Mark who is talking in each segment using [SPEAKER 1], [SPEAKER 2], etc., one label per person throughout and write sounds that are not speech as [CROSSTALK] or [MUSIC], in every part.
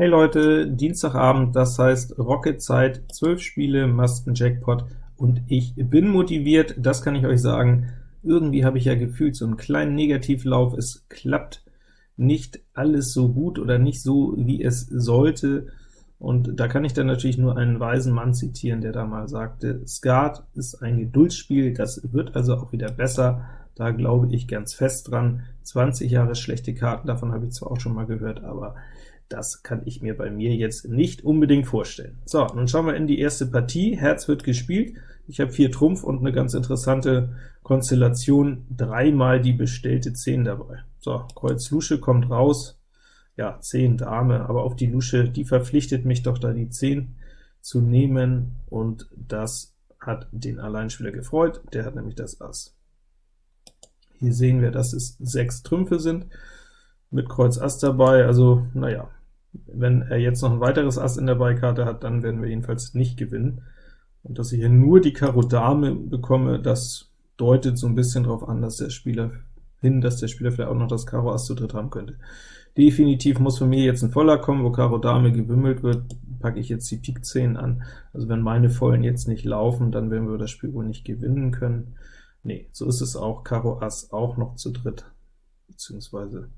[SPEAKER 1] Hey Leute, Dienstagabend, das heißt Rocket-Zeit, 12 Spiele, Masken-Jackpot und ich bin motiviert, das kann ich euch sagen. Irgendwie habe ich ja gefühlt so einen kleinen Negativlauf, es klappt nicht alles so gut oder nicht so, wie es sollte, und da kann ich dann natürlich nur einen weisen Mann zitieren, der da mal sagte, Skat ist ein Geduldsspiel, das wird also auch wieder besser, da glaube ich ganz fest dran. 20 Jahre schlechte Karten, davon habe ich zwar auch schon mal gehört, aber das kann ich mir bei mir jetzt nicht unbedingt vorstellen. So, nun schauen wir in die erste Partie. Herz wird gespielt. Ich habe vier Trumpf und eine ganz interessante Konstellation, dreimal die bestellte 10 dabei. So, Kreuz Lusche kommt raus, ja, 10 Dame, aber auf die Lusche, die verpflichtet mich doch da die 10 zu nehmen, und das hat den Alleinspieler gefreut, der hat nämlich das Ass. Hier sehen wir, dass es sechs Trümpfe sind, mit Kreuz Ass dabei, also naja, wenn er jetzt noch ein weiteres Ass in der Beikarte hat, dann werden wir jedenfalls nicht gewinnen. Und dass ich hier nur die Karo Dame bekomme, das deutet so ein bisschen darauf an, dass der Spieler hin, dass der Spieler vielleicht auch noch das Karo Ass zu dritt haben könnte. Definitiv muss von mir jetzt ein Voller kommen, wo Karo Dame gewimmelt wird, packe ich jetzt die Pik 10 an. Also wenn meine Vollen jetzt nicht laufen, dann werden wir das Spiel wohl nicht gewinnen können. Nee, so ist es auch, Karo Ass auch noch zu dritt, beziehungsweise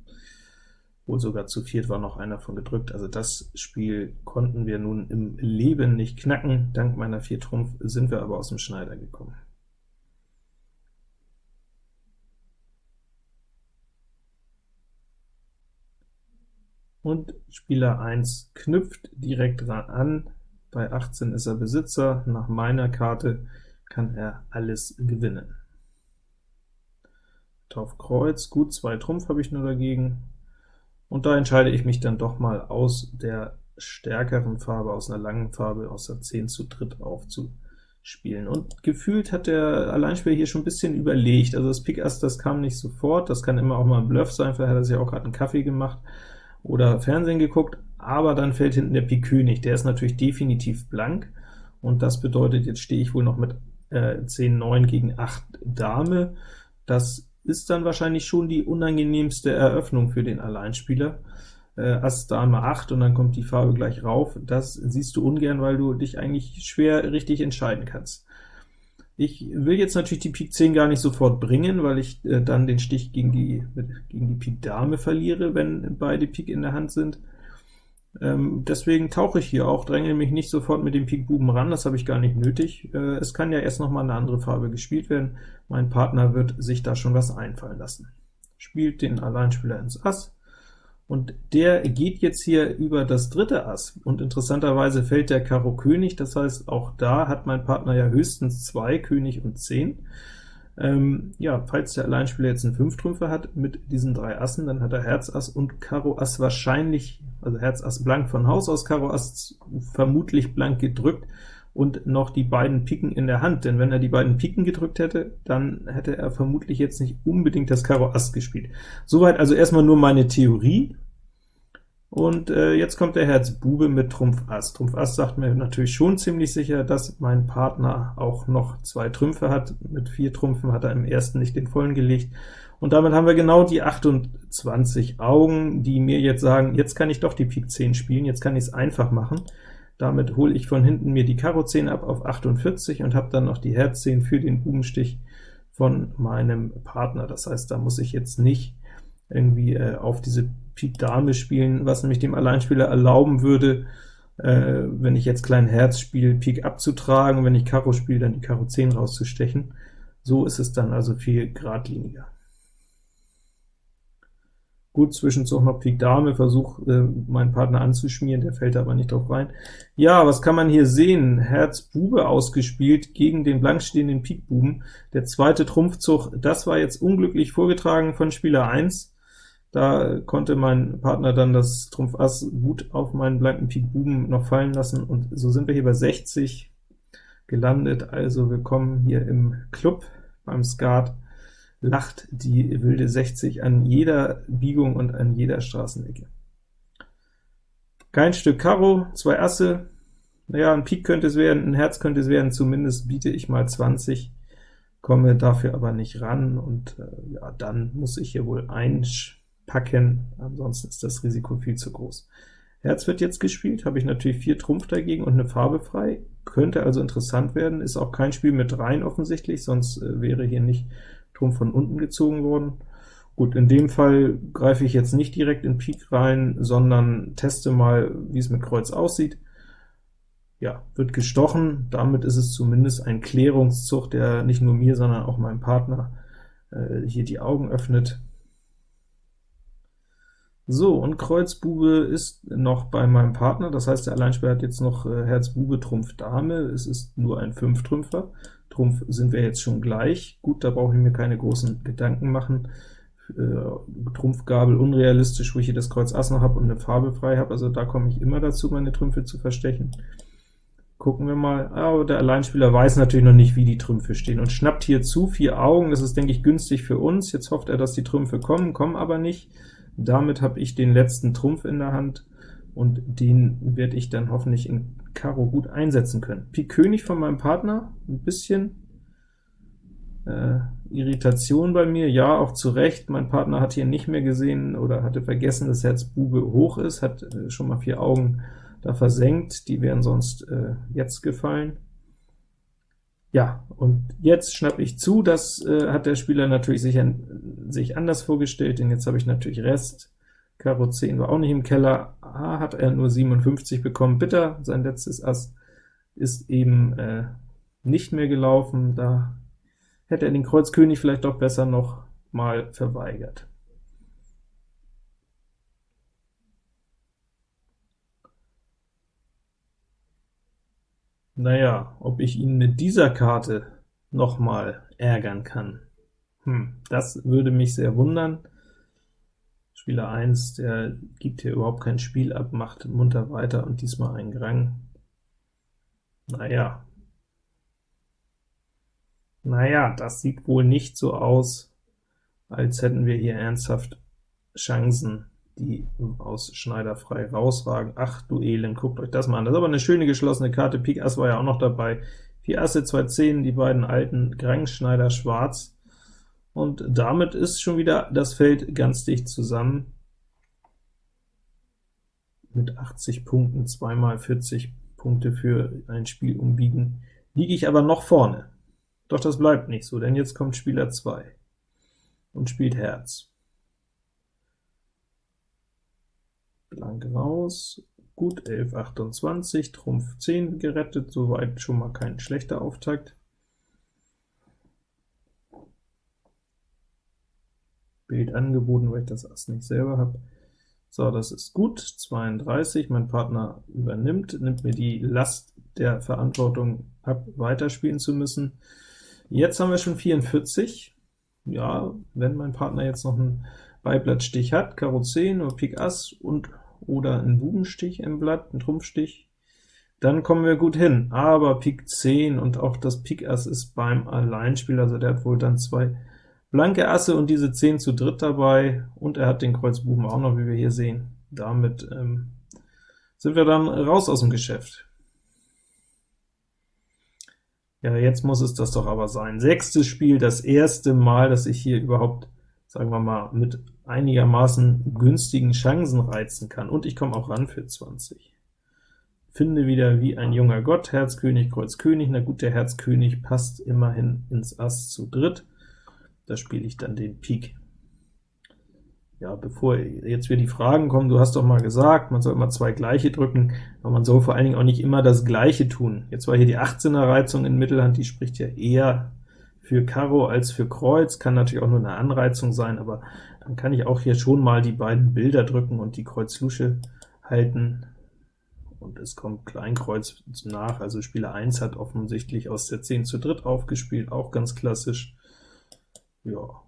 [SPEAKER 1] wohl sogar zu viert war noch einer von gedrückt. Also das Spiel konnten wir nun im Leben nicht knacken. Dank meiner vier Trumpf sind wir aber aus dem Schneider gekommen. Und Spieler 1 knüpft direkt an. Bei 18 ist er Besitzer. Nach meiner Karte kann er alles gewinnen. Auf Kreuz, gut, zwei Trumpf habe ich nur dagegen. Und da entscheide ich mich dann doch mal aus der stärkeren Farbe, aus einer langen Farbe, aus der 10 zu dritt aufzuspielen. Und gefühlt hat der Alleinspieler hier schon ein bisschen überlegt, also das Pik Ass, das kam nicht sofort, das kann immer auch mal ein Bluff sein, vielleicht hat er sich auch gerade einen Kaffee gemacht oder Fernsehen geguckt, aber dann fällt hinten der Pik König, der ist natürlich definitiv blank, und das bedeutet, jetzt stehe ich wohl noch mit äh, 10 9 gegen 8 Dame, das ist dann wahrscheinlich schon die unangenehmste Eröffnung für den Alleinspieler. Äh, Ass Dame 8 und dann kommt die Farbe gleich rauf. Das siehst du ungern, weil du dich eigentlich schwer richtig entscheiden kannst. Ich will jetzt natürlich die Pik 10 gar nicht sofort bringen, weil ich äh, dann den Stich gegen die, gegen die Pik Dame verliere, wenn beide Pik in der Hand sind. Ähm, deswegen tauche ich hier auch, dränge mich nicht sofort mit dem Pik Buben ran, das habe ich gar nicht nötig. Äh, es kann ja erst noch mal eine andere Farbe gespielt werden. Mein Partner wird sich da schon was einfallen lassen. Spielt den Alleinspieler ins Ass, und der geht jetzt hier über das dritte Ass, und interessanterweise fällt der Karo König, das heißt, auch da hat mein Partner ja höchstens zwei König und 10. Ähm, ja, falls der Alleinspieler jetzt einen 5 Trümpfe hat mit diesen drei Assen, dann hat er Herz Ass und Karo Ass wahrscheinlich, also Herz Ass blank von Haus aus, Karo Ass vermutlich blank gedrückt und noch die beiden Piken in der Hand, denn wenn er die beiden Piken gedrückt hätte, dann hätte er vermutlich jetzt nicht unbedingt das Karo Ass gespielt. Soweit also erstmal nur meine Theorie, und äh, jetzt kommt der Herz Bube mit Trumpf Ass. Trumpf Ass sagt mir natürlich schon ziemlich sicher, dass mein Partner auch noch zwei Trümpfe hat. Mit vier Trümpfen hat er im ersten nicht den vollen gelegt. Und damit haben wir genau die 28 Augen, die mir jetzt sagen, jetzt kann ich doch die Pik 10 spielen, jetzt kann ich es einfach machen. Damit hole ich von hinten mir die Karo 10 ab auf 48 und habe dann noch die Herz 10 für den Bubenstich von meinem Partner. Das heißt, da muss ich jetzt nicht irgendwie äh, auf diese Pik Dame spielen, was nämlich dem Alleinspieler erlauben würde, äh, wenn ich jetzt klein Herz spiele, Pik abzutragen, wenn ich Karo spiele, dann die Karo 10 rauszustechen. So ist es dann also viel geradliniger. Gut, Zwischenzug noch Pik Dame, versuch äh, meinen Partner anzuschmieren, der fällt aber nicht drauf rein. Ja, was kann man hier sehen? Herz Bube ausgespielt gegen den blankstehenden Pik Buben. Der zweite Trumpfzug, das war jetzt unglücklich vorgetragen von Spieler 1. Da konnte mein Partner dann das Trumpf Ass gut auf meinen blanken Pik Buben noch fallen lassen, und so sind wir hier bei 60 gelandet. Also willkommen hier im Club beim Skat. Lacht die wilde 60 an jeder Biegung und an jeder Straßenecke. Kein Stück Karo, zwei Asse, naja, ein Pik könnte es werden, ein Herz könnte es werden, zumindest biete ich mal 20, komme dafür aber nicht ran, und äh, ja, dann muss ich hier wohl ein packen, ansonsten ist das Risiko viel zu groß. Herz wird jetzt gespielt, habe ich natürlich 4 Trumpf dagegen und eine Farbe frei, könnte also interessant werden, ist auch kein Spiel mit Reihen offensichtlich, sonst äh, wäre hier nicht Trumpf von unten gezogen worden. Gut, in dem Fall greife ich jetzt nicht direkt in Pik rein, sondern teste mal, wie es mit Kreuz aussieht. Ja, wird gestochen, damit ist es zumindest ein Klärungszug, der nicht nur mir, sondern auch meinem Partner äh, hier die Augen öffnet. So, und Kreuz Bube ist noch bei meinem Partner, das heißt, der Alleinspieler hat jetzt noch äh, Herz Bube, Trumpf Dame, es ist nur ein Fünftrümpfer. Trumpf sind wir jetzt schon gleich. Gut, da brauche ich mir keine großen Gedanken machen. Äh, Trumpfgabel unrealistisch, wo ich hier das Kreuz Ass noch habe und eine Farbe frei habe, also da komme ich immer dazu, meine Trümpfe zu verstechen. Gucken wir mal, aber der Alleinspieler weiß natürlich noch nicht, wie die Trümpfe stehen, und schnappt hier zu, vier Augen, das ist, denke ich, günstig für uns. Jetzt hofft er, dass die Trümpfe kommen, kommen aber nicht. Damit habe ich den letzten Trumpf in der Hand, und den werde ich dann hoffentlich in Karo gut einsetzen können. Pik König von meinem Partner, ein bisschen äh, Irritation bei mir, ja, auch zu Recht. Mein Partner hat hier nicht mehr gesehen oder hatte vergessen, dass Herz Bube hoch ist, hat äh, schon mal vier Augen da versenkt, die wären sonst äh, jetzt gefallen. Ja, und jetzt schnappe ich zu, das äh, hat der Spieler natürlich sich, an, sich anders vorgestellt, denn jetzt habe ich natürlich Rest, Karo 10 war auch nicht im Keller, ah, hat er nur 57 bekommen, bitter, sein letztes Ass ist eben äh, nicht mehr gelaufen, da hätte er den Kreuz König vielleicht doch besser noch mal verweigert. Naja, ob ich ihn mit dieser Karte noch mal ärgern kann, hm, das würde mich sehr wundern. Spieler 1, der gibt hier überhaupt kein Spiel ab, macht munter weiter und diesmal einen Grang. Naja, naja, das sieht wohl nicht so aus, als hätten wir hier ernsthaft Chancen, die aus Schneider frei rausragen. Ach du Elend, guckt euch das mal an. Das ist aber eine schöne geschlossene Karte. Pik Ass war ja auch noch dabei. Vier Asse, zwei Zehn, die beiden alten Grang, Schneider, Schwarz. Und damit ist schon wieder das Feld ganz dicht zusammen. Mit 80 Punkten, zweimal 40 Punkte für ein Spiel umbiegen, liege ich aber noch vorne. Doch das bleibt nicht so, denn jetzt kommt Spieler 2 und spielt Herz. Blank raus, gut, 11, 28, Trumpf 10 gerettet, soweit schon mal kein schlechter Auftakt. Bild angeboten, weil ich das Ass nicht selber habe. So, das ist gut, 32, mein Partner übernimmt, nimmt mir die Last der Verantwortung ab, weiterspielen zu müssen. Jetzt haben wir schon 44. Ja, wenn mein Partner jetzt noch einen Beiblattstich hat, Karo 10 oder Pik Ass und oder einen Bubenstich im Blatt, einen Trumpfstich, dann kommen wir gut hin. Aber Pik 10 und auch das Pik Ass ist beim Alleinspiel, also der hat wohl dann zwei blanke Asse und diese 10 zu dritt dabei, und er hat den Kreuz Buben auch noch, wie wir hier sehen. Damit ähm, sind wir dann raus aus dem Geschäft. Ja, jetzt muss es das doch aber sein. Sechstes Spiel, das erste Mal, dass ich hier überhaupt, sagen wir mal, mit einigermaßen günstigen Chancen reizen kann. Und ich komme auch ran für 20. Finde wieder wie ein junger Gott, Herz König, Kreuz König. Na gut, der Herz König passt immerhin ins Ass zu dritt. Da spiele ich dann den Pik. Ja, bevor jetzt wieder die Fragen kommen, du hast doch mal gesagt, man soll immer zwei gleiche drücken, aber man soll vor allen Dingen auch nicht immer das gleiche tun. Jetzt war hier die 18er Reizung in Mittelhand, die spricht ja eher für Karo als für Kreuz, kann natürlich auch nur eine Anreizung sein, aber dann kann ich auch hier schon mal die beiden Bilder drücken und die Kreuz-Lusche halten, und es kommt Kleinkreuz nach, also Spieler 1 hat offensichtlich aus der 10 zu dritt aufgespielt, auch ganz klassisch. Ja,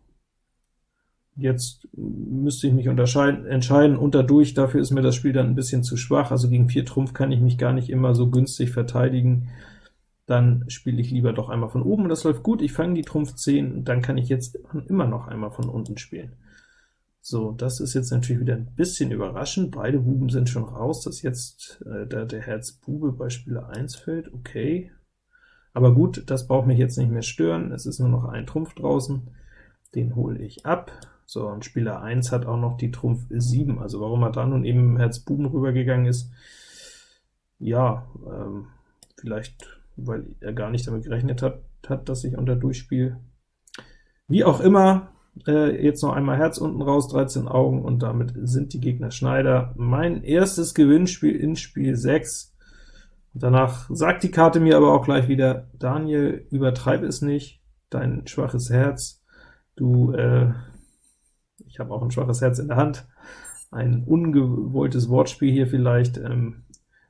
[SPEAKER 1] Jetzt müsste ich mich entscheiden, unterdurch, dafür ist mir das Spiel dann ein bisschen zu schwach, also gegen 4 Trumpf kann ich mich gar nicht immer so günstig verteidigen, dann spiele ich lieber doch einmal von oben, und das läuft gut, ich fange die Trumpf 10, und dann kann ich jetzt immer noch einmal von unten spielen. So, das ist jetzt natürlich wieder ein bisschen überraschend, beide Buben sind schon raus, dass jetzt äh, der, der Herz Bube bei Spieler 1 fällt, okay. Aber gut, das braucht mich jetzt nicht mehr stören, es ist nur noch ein Trumpf draußen, den hole ich ab, So, und Spieler 1 hat auch noch die Trumpf 7, also warum er dann nun eben Herz Buben rübergegangen ist, ja, ähm, vielleicht, weil er gar nicht damit gerechnet hat, hat dass ich unter Durchspiel. Wie auch immer, äh, jetzt noch einmal Herz unten raus, 13 Augen, und damit sind die Gegner Schneider. Mein erstes Gewinnspiel in Spiel 6. Danach sagt die Karte mir aber auch gleich wieder, Daniel, übertreib es nicht, dein schwaches Herz, du, äh, ich habe auch ein schwaches Herz in der Hand, ein ungewolltes Wortspiel hier vielleicht, ähm,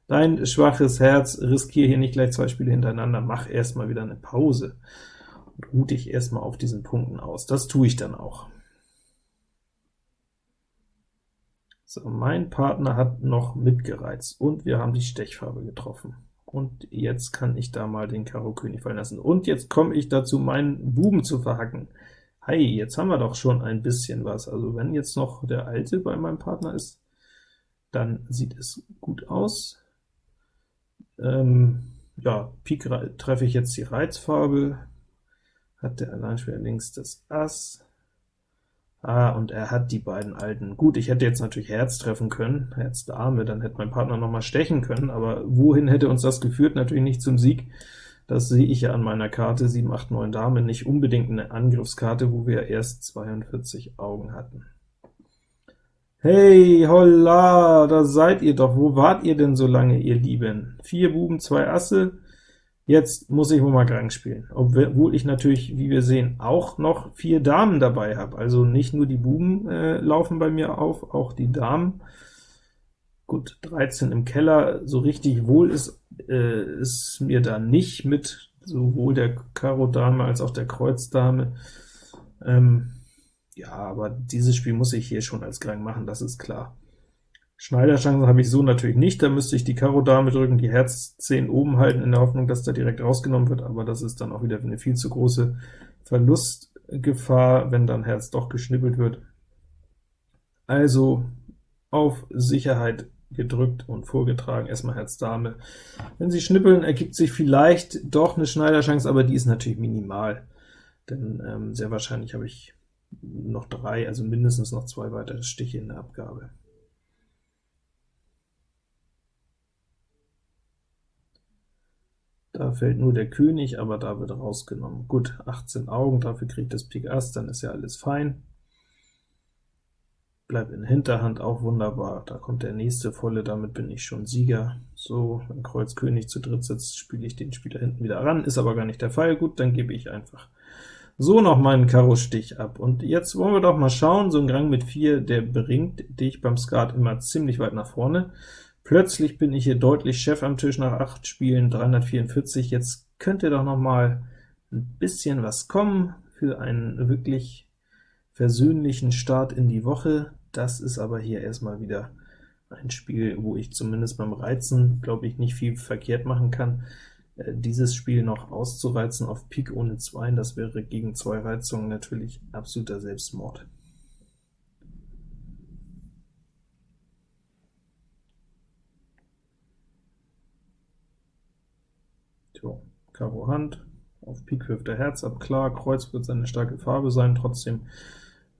[SPEAKER 1] dein schwaches Herz, riskiere hier nicht gleich zwei Spiele hintereinander, mach erstmal wieder eine Pause und ruh dich erstmal auf diesen Punkten aus. Das tue ich dann auch. So, mein Partner hat noch mitgereizt, und wir haben die Stechfarbe getroffen. Und jetzt kann ich da mal den Karo König fallen lassen. Und jetzt komme ich dazu, meinen Buben zu verhacken. Hey, jetzt haben wir doch schon ein bisschen was. Also wenn jetzt noch der Alte bei meinem Partner ist, dann sieht es gut aus. Ähm, ja, Pik treffe ich jetzt die Reizfarbe, hat der Alleinspieler links das Ass, ah, und er hat die beiden Alten. Gut, ich hätte jetzt natürlich Herz treffen können, Herz Dame, dann hätte mein Partner noch mal stechen können, aber wohin hätte uns das geführt? Natürlich nicht zum Sieg. Das sehe ich ja an meiner Karte, 7, 8, 9 Dame, nicht unbedingt eine Angriffskarte, wo wir erst 42 Augen hatten. Hey, holla, da seid ihr doch. Wo wart ihr denn so lange, ihr Lieben? Vier Buben, zwei Asse. Jetzt muss ich wohl mal Grang spielen, obwohl ich natürlich, wie wir sehen, auch noch vier Damen dabei habe. Also nicht nur die Buben äh, laufen bei mir auf, auch die Damen. Gut, 13 im Keller, so richtig wohl ist, äh, ist mir da nicht mit sowohl der Karo Dame als auch der Kreuz Dame. Ähm, ja, aber dieses Spiel muss ich hier schon als Gang machen, das ist klar. Schneiderchancen habe ich so natürlich nicht, da müsste ich die Karo Dame drücken, die Herz 10 oben halten, in der Hoffnung, dass da direkt rausgenommen wird, aber das ist dann auch wieder eine viel zu große Verlustgefahr, wenn dann Herz doch geschnippelt wird. Also auf Sicherheit gedrückt und vorgetragen, erstmal Herz Dame. Wenn Sie schnippeln, ergibt sich vielleicht doch eine Schneiderchance, aber die ist natürlich minimal, denn ähm, sehr wahrscheinlich habe ich noch drei, also mindestens noch zwei weitere Stiche in der Abgabe. Da fällt nur der König, aber da wird rausgenommen. Gut, 18 Augen, dafür kriegt das Pik Ass, dann ist ja alles fein. Bleibt in Hinterhand auch wunderbar, da kommt der nächste volle, damit bin ich schon Sieger. So, wenn Kreuz König zu dritt sitzt, spiele ich den Spieler hinten wieder ran, ist aber gar nicht der Fall. Gut, dann gebe ich einfach so noch meinen Karo-Stich ab. Und jetzt wollen wir doch mal schauen, so ein Gang mit 4, der bringt dich beim Skat immer ziemlich weit nach vorne. Plötzlich bin ich hier deutlich Chef am Tisch nach 8 Spielen, 344. Jetzt könnte doch noch mal ein bisschen was kommen für einen wirklich versöhnlichen Start in die Woche. Das ist aber hier erstmal wieder ein Spiel, wo ich zumindest beim Reizen, glaube ich, nicht viel verkehrt machen kann. Äh, dieses Spiel noch auszureizen auf Pik ohne 2, das wäre gegen zwei Reizungen natürlich absoluter Selbstmord. So, Karo Hand, auf Pik wirft er Herz ab, klar, Kreuz wird seine starke Farbe sein, trotzdem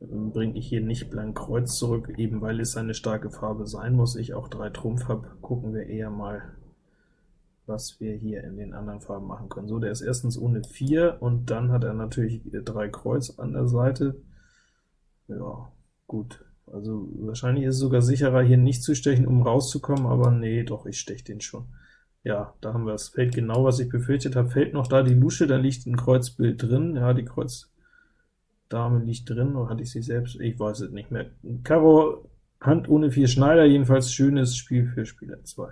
[SPEAKER 1] ähm, bringe ich hier nicht blank Kreuz zurück, eben weil es eine starke Farbe sein muss. Ich auch drei Trumpf habe, gucken wir eher mal, was wir hier in den anderen Farben machen können. So, der ist erstens ohne 4, und dann hat er natürlich drei Kreuz an der Seite. Ja, gut. Also wahrscheinlich ist es sogar sicherer, hier nicht zu stechen, um rauszukommen, aber nee, doch, ich steche den schon. Ja, da haben wir es. Fällt genau, was ich befürchtet habe. Fällt noch da die Lusche, da liegt ein Kreuzbild drin. Ja, die Kreuzdame liegt drin, oder hatte ich sie selbst? Ich weiß es nicht mehr. Karo, Hand ohne vier Schneider, jedenfalls schönes Spiel für Spieler 2.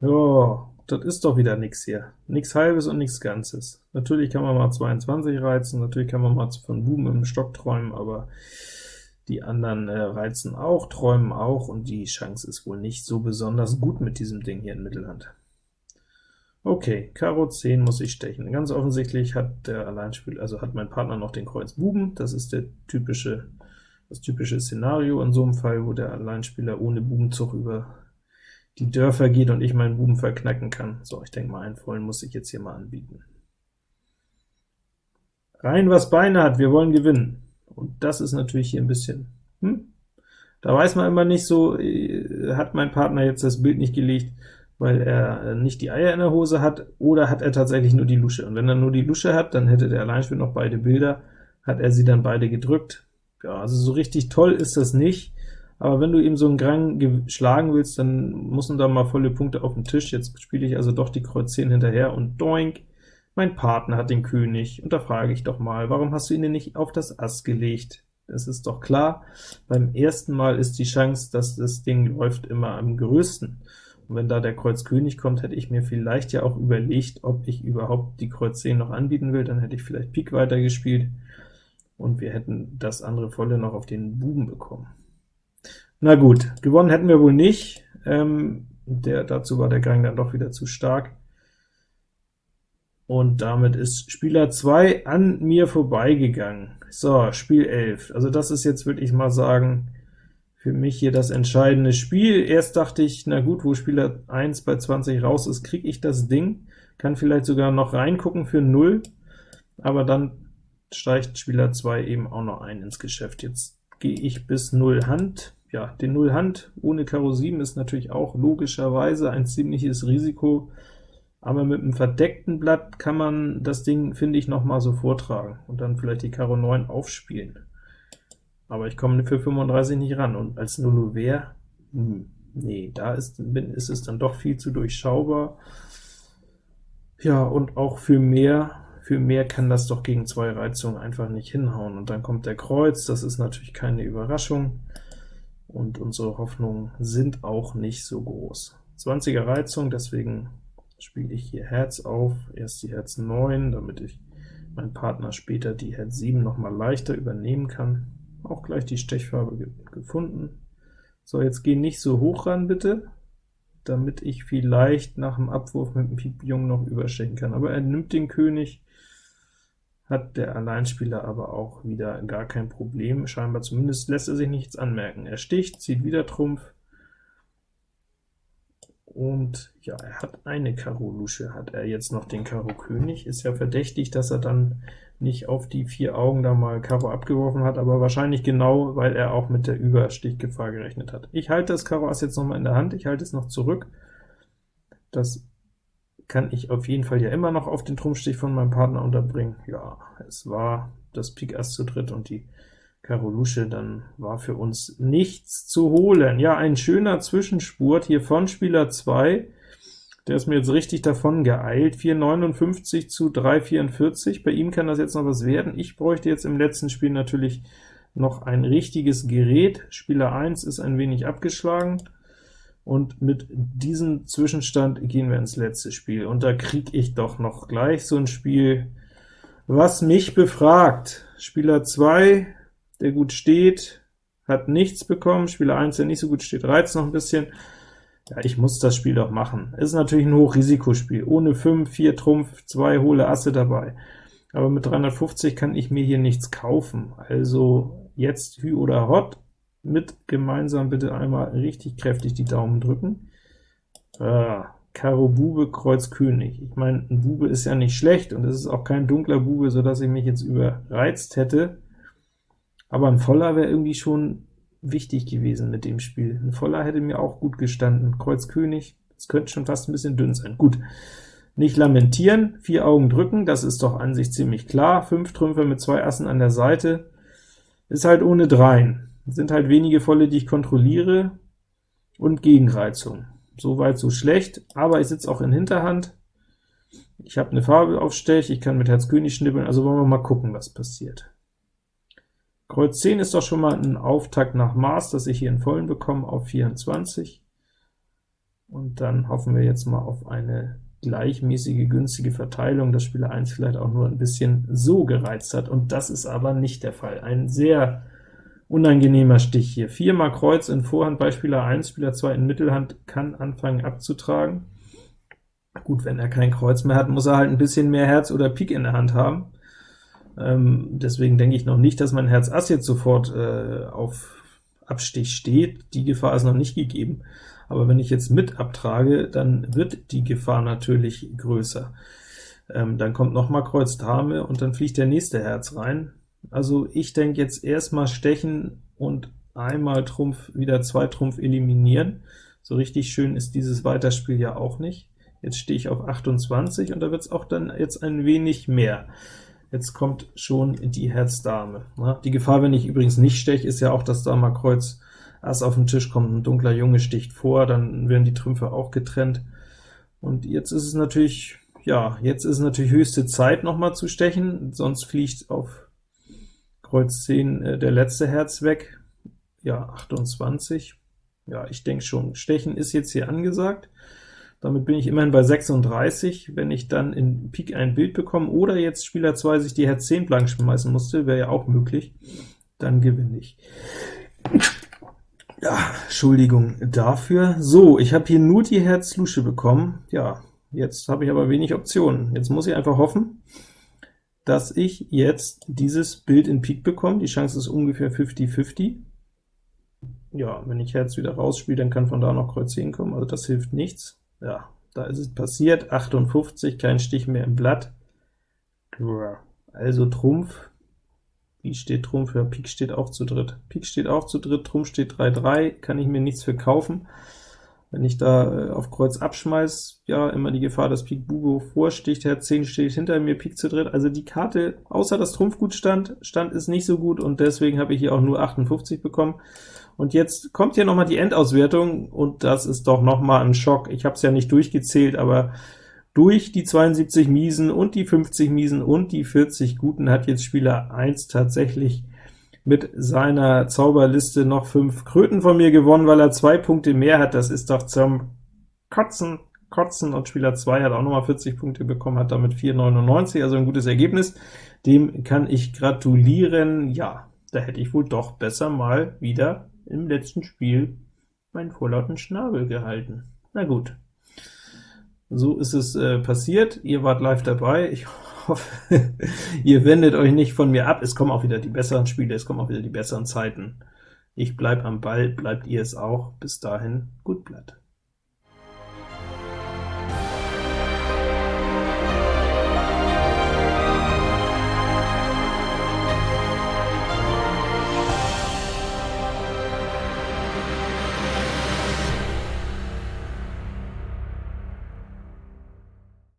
[SPEAKER 1] Ja, das ist doch wieder nix hier. Nix Halbes und nichts Ganzes. Natürlich kann man mal 22 reizen, natürlich kann man mal von Buben im Stock träumen, aber die anderen äh, reizen auch, träumen auch, und die Chance ist wohl nicht so besonders gut mit diesem Ding hier in Mittelhand. Okay, Karo 10 muss ich stechen. Ganz offensichtlich hat der Alleinspieler, also hat mein Partner noch den Kreuz Buben, das ist der typische, das typische Szenario in so einem Fall, wo der Alleinspieler ohne Bubenzug über die Dörfer geht und ich meinen Buben verknacken kann. So, ich denke mal, einen vollen muss ich jetzt hier mal anbieten. rein was Beine hat, wir wollen gewinnen. Und das ist natürlich hier ein bisschen, hm? Da weiß man immer nicht so, äh, hat mein Partner jetzt das Bild nicht gelegt, weil er nicht die Eier in der Hose hat, oder hat er tatsächlich nur die Lusche? Und wenn er nur die Lusche hat, dann hätte der Alleinspieler noch beide Bilder, hat er sie dann beide gedrückt. Ja, also so richtig toll ist das nicht, aber wenn du eben so einen Grang schlagen willst, dann müssen da mal volle Punkte auf den Tisch. Jetzt spiele ich also doch die Kreuz 10 hinterher und doink, mein Partner hat den König, und da frage ich doch mal, warum hast du ihn denn nicht auf das Ass gelegt? Das ist doch klar, beim ersten Mal ist die Chance, dass das Ding läuft, immer am größten. Und wenn da der Kreuz König kommt, hätte ich mir vielleicht ja auch überlegt, ob ich überhaupt die Kreuz 10 noch anbieten will, dann hätte ich vielleicht Pik weitergespielt, und wir hätten das andere Volle noch auf den Buben bekommen. Na gut, gewonnen hätten wir wohl nicht, ähm, der, dazu war der Gang dann doch wieder zu stark. Und damit ist Spieler 2 an mir vorbeigegangen. So, Spiel 11. Also das ist jetzt, würde ich mal sagen, für mich hier das entscheidende Spiel. Erst dachte ich, na gut, wo Spieler 1 bei 20 raus ist, kriege ich das Ding, kann vielleicht sogar noch reingucken für 0, aber dann steigt Spieler 2 eben auch noch ein ins Geschäft. Jetzt gehe ich bis 0 Hand, ja, den 0 Hand ohne Karo 7 ist natürlich auch logischerweise ein ziemliches Risiko, aber mit einem verdeckten Blatt kann man das Ding, finde ich, noch mal so vortragen und dann vielleicht die Karo 9 aufspielen. Aber ich komme für 35 nicht ran, und als Nullover, hm, nee, da ist, ist es dann doch viel zu durchschaubar. Ja, und auch für mehr, für mehr kann das doch gegen zwei Reizungen einfach nicht hinhauen. Und dann kommt der Kreuz, das ist natürlich keine Überraschung, und unsere Hoffnungen sind auch nicht so groß. 20er Reizung, deswegen spiele ich hier Herz auf, erst die Herz 9, damit ich mein Partner später die Herz 7 noch mal leichter übernehmen kann. Auch gleich die Stechfarbe ge gefunden. So, jetzt geh nicht so hoch ran, bitte, damit ich vielleicht nach dem Abwurf mit dem Pik Jung noch überstechen kann. Aber er nimmt den König, hat der Alleinspieler aber auch wieder gar kein Problem, scheinbar zumindest lässt er sich nichts anmerken. Er sticht, zieht wieder Trumpf, und ja, er hat eine Karo Lusche, hat er jetzt noch den Karo König, ist ja verdächtig, dass er dann nicht auf die vier Augen da mal Karo abgeworfen hat, aber wahrscheinlich genau, weil er auch mit der Überstichgefahr gerechnet hat. Ich halte das Karo Ass jetzt noch mal in der Hand, ich halte es noch zurück, das kann ich auf jeden Fall ja immer noch auf den Trumpfstich von meinem Partner unterbringen. Ja, es war das Pik Ass zu dritt und die Karo Lusche, dann war für uns nichts zu holen. Ja, ein schöner Zwischenspurt hier von Spieler 2, der ist mir jetzt richtig davon geeilt, 4,59 zu 3,44, bei ihm kann das jetzt noch was werden. Ich bräuchte jetzt im letzten Spiel natürlich noch ein richtiges Gerät. Spieler 1 ist ein wenig abgeschlagen, und mit diesem Zwischenstand gehen wir ins letzte Spiel, und da kriege ich doch noch gleich so ein Spiel, was mich befragt. Spieler 2 der gut steht, hat nichts bekommen, Spieler 1, der nicht so gut steht, reizt noch ein bisschen. Ja, ich muss das Spiel doch machen. Ist natürlich ein Hochrisikospiel, ohne 5, 4 Trumpf, 2 hohle Asse dabei. Aber mit 350 kann ich mir hier nichts kaufen. Also jetzt Hü oder Hot, mit gemeinsam bitte einmal richtig kräftig die Daumen drücken. Ah, Karo Bube, Kreuz König. Ich meine, ein Bube ist ja nicht schlecht, und es ist auch kein dunkler Bube, so dass ich mich jetzt überreizt hätte. Aber ein Voller wäre irgendwie schon wichtig gewesen mit dem Spiel. Ein Voller hätte mir auch gut gestanden. Kreuz König, das könnte schon fast ein bisschen dünn sein. Gut, nicht lamentieren, vier Augen drücken, das ist doch an sich ziemlich klar. Fünf Trümpfe mit zwei Assen an der Seite, ist halt ohne Dreien. Sind halt wenige Volle, die ich kontrolliere, und Gegenreizung. Soweit so schlecht, aber ich sitze auch in Hinterhand. Ich habe eine Farbe auf Stech, ich kann mit Herz König schnippeln, also wollen wir mal gucken, was passiert. Kreuz 10 ist doch schon mal ein Auftakt nach Maß, dass ich hier einen vollen bekomme auf 24. Und dann hoffen wir jetzt mal auf eine gleichmäßige, günstige Verteilung, dass Spieler 1 vielleicht auch nur ein bisschen so gereizt hat, und das ist aber nicht der Fall. Ein sehr unangenehmer Stich hier. Viermal Kreuz in Vorhand bei Spieler 1, Spieler 2 in Mittelhand kann anfangen abzutragen. Gut, wenn er kein Kreuz mehr hat, muss er halt ein bisschen mehr Herz oder Pik in der Hand haben. Ähm, deswegen denke ich noch nicht, dass mein Herz Ass jetzt sofort äh, auf Abstich steht. Die Gefahr ist noch nicht gegeben. Aber wenn ich jetzt mit abtrage, dann wird die Gefahr natürlich größer. ähm, dann kommt noch mal Kreuz Dame, und dann fliegt der nächste Herz rein. Also ich denke jetzt erstmal stechen und einmal Trumpf, wieder zwei Trumpf eliminieren. So richtig schön ist dieses Weiterspiel ja auch nicht. Jetzt stehe ich auf 28, und da wird es auch dann jetzt ein wenig mehr. Jetzt kommt schon die Herz-Dame. Die Gefahr, wenn ich übrigens nicht steche, ist ja auch, dass da mal Kreuz Ass auf den Tisch kommt, ein dunkler Junge sticht vor, dann werden die Trümpfe auch getrennt. Und jetzt ist es natürlich, ja, jetzt ist es natürlich höchste Zeit, noch mal zu stechen, sonst fliegt auf Kreuz 10 äh, der letzte Herz weg. Ja, 28. Ja, ich denke schon, Stechen ist jetzt hier angesagt. Damit bin ich immerhin bei 36. Wenn ich dann in Pik ein Bild bekomme, oder jetzt Spieler 2 sich die Herz 10 blank schmeißen musste, wäre ja auch möglich, dann gewinne ich. Ja, Entschuldigung dafür. So, ich habe hier nur die Herz-Lusche bekommen. Ja, jetzt habe ich aber wenig Optionen. Jetzt muss ich einfach hoffen, dass ich jetzt dieses Bild in Pik bekomme. Die Chance ist ungefähr 50-50. Ja, wenn ich Herz wieder rausspiele, dann kann von da noch Kreuz 10 kommen, also das hilft nichts. Ja, da ist es passiert, 58, kein Stich mehr im Blatt. Also Trumpf, wie steht Trumpf? Ja, Pik steht auch zu dritt. Pik steht auch zu dritt, Trumpf steht 3-3, kann ich mir nichts für kaufen. Wenn ich da äh, auf Kreuz abschmeiß, ja, immer die Gefahr, dass Pik Bubo vorsticht, Herz 10 steht hinter mir, Pik zu dritt. Also die Karte, außer dass Trumpf gut stand, stand ist nicht so gut, und deswegen habe ich hier auch nur 58 bekommen. Und jetzt kommt hier noch mal die Endauswertung, und das ist doch noch mal ein Schock. Ich habe es ja nicht durchgezählt, aber durch die 72 Miesen und die 50 Miesen und die 40 Guten hat jetzt Spieler 1 tatsächlich mit seiner Zauberliste noch 5 Kröten von mir gewonnen, weil er zwei Punkte mehr hat. Das ist doch zum Kotzen, Kotzen, und Spieler 2 hat auch nochmal 40 Punkte bekommen, hat damit 4,99, also ein gutes Ergebnis. Dem kann ich gratulieren. Ja, da hätte ich wohl doch besser mal wieder im letzten Spiel meinen vorlauten Schnabel gehalten. Na gut, so ist es äh, passiert. Ihr wart live dabei. Ich hoffe, [LAUGHS] ihr wendet euch nicht von mir ab. Es kommen auch wieder die besseren Spiele, es kommen auch wieder die besseren Zeiten. Ich bleib am Ball, bleibt ihr es auch. Bis dahin, gut Blatt.